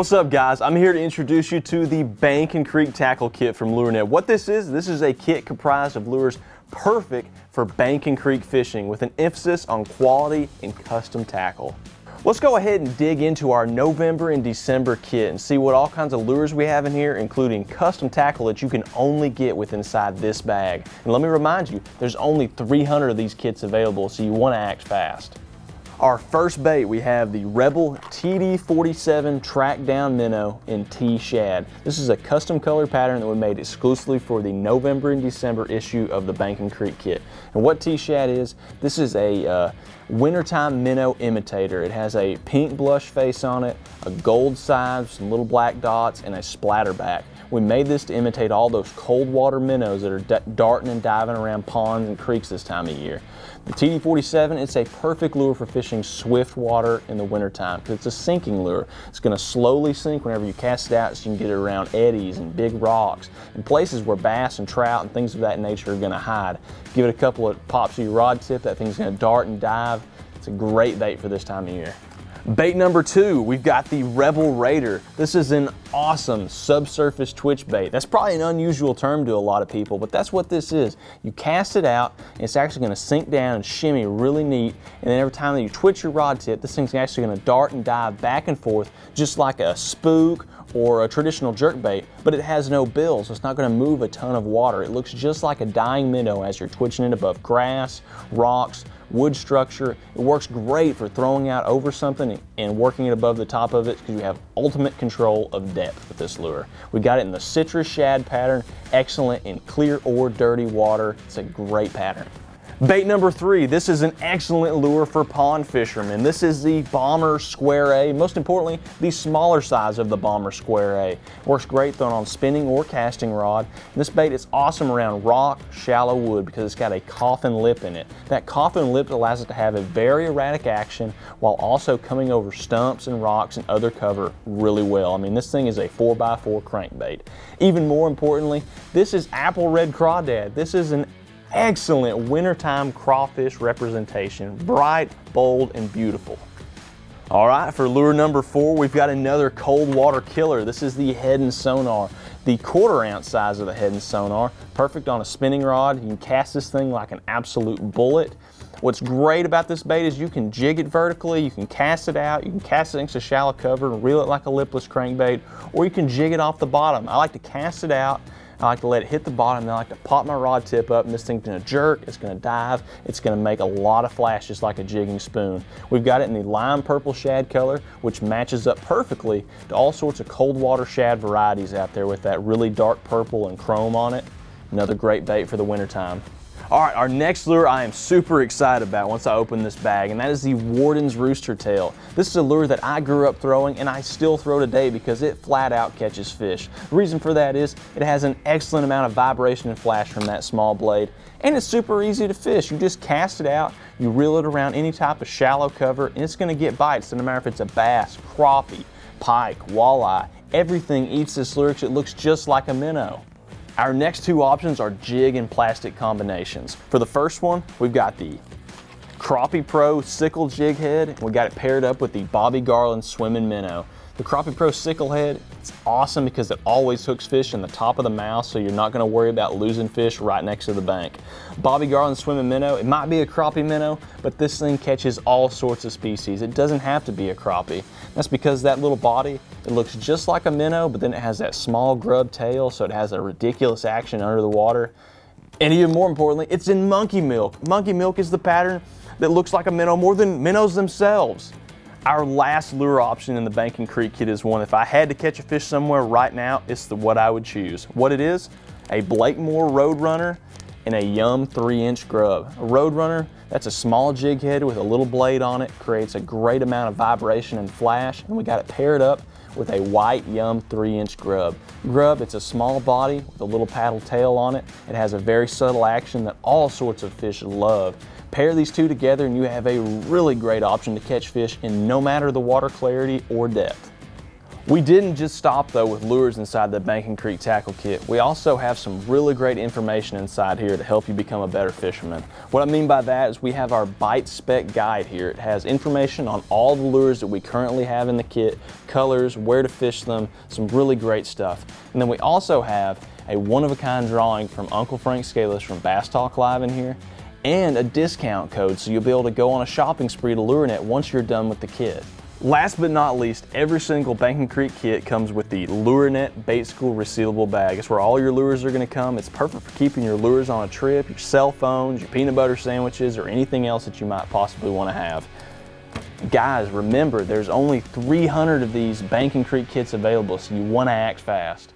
What's up guys? I'm here to introduce you to the Bank and Creek Tackle Kit from LureNet. What this is, this is a kit comprised of lures perfect for bank and creek fishing with an emphasis on quality and custom tackle. Let's go ahead and dig into our November and December kit and see what all kinds of lures we have in here, including custom tackle that you can only get with inside this bag. And let me remind you, there's only 300 of these kits available, so you want to act fast. Our first bait, we have the Rebel TD47 Track Down Minnow in T Shad. This is a custom color pattern that we made exclusively for the November and December issue of the Bank and Creek kit. And what T Shad is, this is a uh, wintertime minnow imitator. It has a pink blush face on it, a gold side, some little black dots, and a splatter back. We made this to imitate all those cold water minnows that are darting and diving around ponds and creeks this time of year. The TD47, it's a perfect lure for fishing swift water in the wintertime because it's a sinking lure. It's going to slowly sink whenever you cast it out so you can get it around eddies and big rocks and places where bass and trout and things of that nature are going to hide. Give it a couple of pops of your rod tip, that thing's going to dart and dive. It's a great bait for this time of year. Bait number two, we've got the Rebel Raider. This is an awesome subsurface twitch bait. That's probably an unusual term to a lot of people, but that's what this is. You cast it out, and it's actually gonna sink down and shimmy really neat, and then every time that you twitch your rod tip, this thing's actually gonna dart and dive back and forth, just like a spook or a traditional jerk bait, but it has no bill, so it's not gonna move a ton of water. It looks just like a dying minnow as you're twitching it above grass, rocks, wood structure. It works great for throwing out over something and working it above the top of it because you have ultimate control of depth with this lure. We got it in the citrus shad pattern, excellent in clear or dirty water. It's a great pattern. Bait number three, this is an excellent lure for pond fishermen. This is the Bomber Square A, most importantly, the smaller size of the Bomber Square A. Works great thrown on spinning or casting rod. This bait is awesome around rock, shallow wood because it's got a coffin lip in it. That coffin lip allows it to have a very erratic action while also coming over stumps and rocks and other cover really well. I mean, this thing is a 4x4 crankbait. Even more importantly, this is apple red crawdad. This is an excellent wintertime crawfish representation, bright, bold, and beautiful. All right, for lure number four, we've got another cold water killer. This is the Heddon Sonar. The quarter ounce size of the Heddon Sonar, perfect on a spinning rod. You can cast this thing like an absolute bullet. What's great about this bait is you can jig it vertically, you can cast it out, you can cast it into shallow cover and reel it like a lipless crankbait, or you can jig it off the bottom. I like to cast it out, I like to let it hit the bottom, then I like to pop my rod tip up and this thing's gonna jerk, it's gonna dive, it's gonna make a lot of flashes like a jigging spoon. We've got it in the lime purple shad color, which matches up perfectly to all sorts of cold water shad varieties out there with that really dark purple and chrome on it. Another great bait for the wintertime. All right, our next lure I am super excited about once I open this bag, and that is the Worden's Rooster Tail. This is a lure that I grew up throwing and I still throw today because it flat out catches fish. The reason for that is it has an excellent amount of vibration and flash from that small blade, and it's super easy to fish. You just cast it out, you reel it around any type of shallow cover, and it's gonna get bites, no matter if it's a bass, crappie, pike, walleye, everything eats this lure because it looks just like a minnow. Our next two options are jig and plastic combinations. For the first one, we've got the Crappie Pro Sickle Jig Head. We got it paired up with the Bobby Garland Swimming Minnow. The Crappie Pro Sickle Head, it's awesome because it always hooks fish in the top of the mouth so you're not gonna worry about losing fish right next to the bank. Bobby Garland Swimming Minnow, it might be a crappie minnow, but this thing catches all sorts of species. It doesn't have to be a crappie. That's because that little body, it looks just like a minnow, but then it has that small grub tail, so it has a ridiculous action under the water. And even more importantly, it's in monkey milk. Monkey milk is the pattern that looks like a minnow more than minnows themselves. Our last lure option in the Bank and Creek kit is one, if I had to catch a fish somewhere right now, it's the what I would choose. What it is, a Blakemore Roadrunner and a Yum 3-inch grub. A Roadrunner, that's a small jig head with a little blade on it, creates a great amount of vibration and flash, and we got it paired up with a white Yum 3-inch grub. Grub, it's a small body with a little paddle tail on it. It has a very subtle action that all sorts of fish love. Pair these two together and you have a really great option to catch fish in no matter the water clarity or depth. We didn't just stop though with lures inside the Bank and Creek Tackle Kit. We also have some really great information inside here to help you become a better fisherman. What I mean by that is we have our Bite Spec Guide here. It has information on all the lures that we currently have in the kit, colors, where to fish them, some really great stuff. And then we also have a one-of-a-kind drawing from Uncle Frank Scalise from Bass Talk Live in here and a discount code so you'll be able to go on a shopping spree to LureNet once you're done with the kit. Last but not least, every single Bank and Creek kit comes with the LureNet Bait School resealable bag. It's where all your lures are going to come. It's perfect for keeping your lures on a trip, your cell phones, your peanut butter sandwiches, or anything else that you might possibly want to have. Guys, remember, there's only 300 of these Bank and Creek kits available, so you want to act fast.